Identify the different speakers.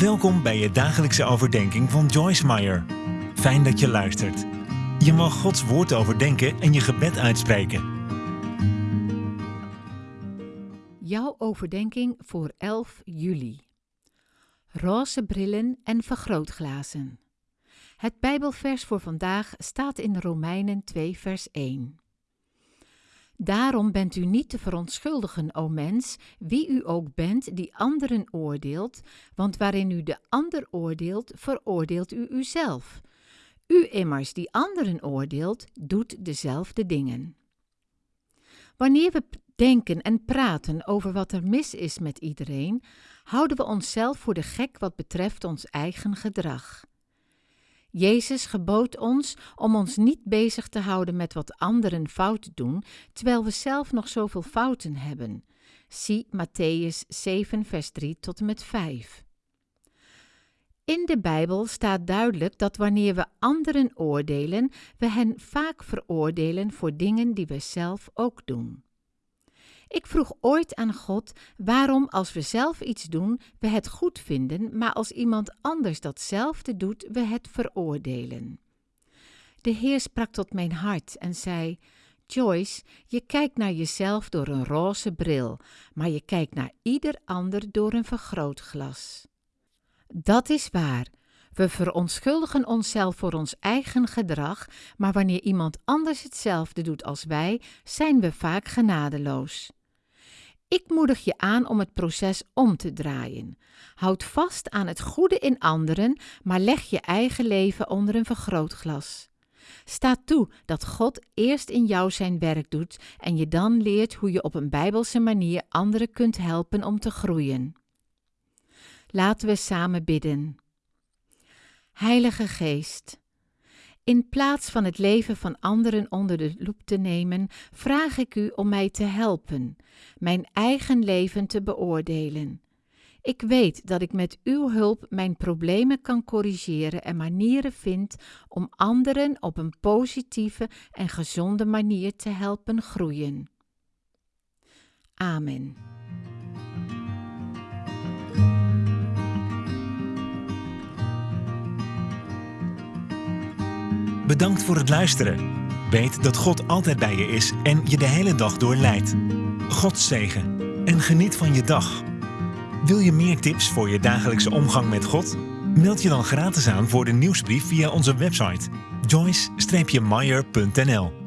Speaker 1: Welkom bij je dagelijkse overdenking van Joyce Meyer. Fijn dat je luistert. Je mag Gods woord overdenken en je gebed uitspreken.
Speaker 2: Jouw overdenking voor 11 juli. Roze brillen en vergrootglazen. Het Bijbelvers voor vandaag staat in Romeinen 2, vers 1. Daarom bent u niet te verontschuldigen, o mens, wie u ook bent die anderen oordeelt, want waarin u de ander oordeelt, veroordeelt u uzelf. U immers die anderen oordeelt, doet dezelfde dingen. Wanneer we denken en praten over wat er mis is met iedereen, houden we onszelf voor de gek wat betreft ons eigen gedrag. Jezus gebood ons om ons niet bezig te houden met wat anderen fout doen, terwijl we zelf nog zoveel fouten hebben. Zie Matthäus 7, vers 3 tot en met 5. In de Bijbel staat duidelijk dat wanneer we anderen oordelen, we hen vaak veroordelen voor dingen die we zelf ook doen. Ik vroeg ooit aan God waarom als we zelf iets doen, we het goed vinden, maar als iemand anders datzelfde doet, we het veroordelen. De Heer sprak tot mijn hart en zei: Joyce, je kijkt naar jezelf door een roze bril, maar je kijkt naar ieder ander door een vergrootglas. Dat is waar. We verontschuldigen onszelf voor ons eigen gedrag, maar wanneer iemand anders hetzelfde doet als wij, zijn we vaak genadeloos. Ik moedig je aan om het proces om te draaien. Houd vast aan het goede in anderen, maar leg je eigen leven onder een vergrootglas. Sta toe dat God eerst in jou zijn werk doet en je dan leert hoe je op een bijbelse manier anderen kunt helpen om te groeien. Laten we samen bidden. Heilige Geest, in plaats van het leven van anderen onder de loep te nemen, vraag ik u om mij te helpen, mijn eigen leven te beoordelen. Ik weet dat ik met uw hulp mijn problemen kan corrigeren en manieren vind om anderen op een positieve en gezonde manier te helpen groeien. Amen.
Speaker 1: Bedankt voor het luisteren. Weet dat God altijd bij je is en je de hele dag door leidt. God zegen en geniet van je dag. Wil je meer tips voor je dagelijkse omgang met God? Meld je dan gratis aan voor de nieuwsbrief via onze website joyce-meyer.nl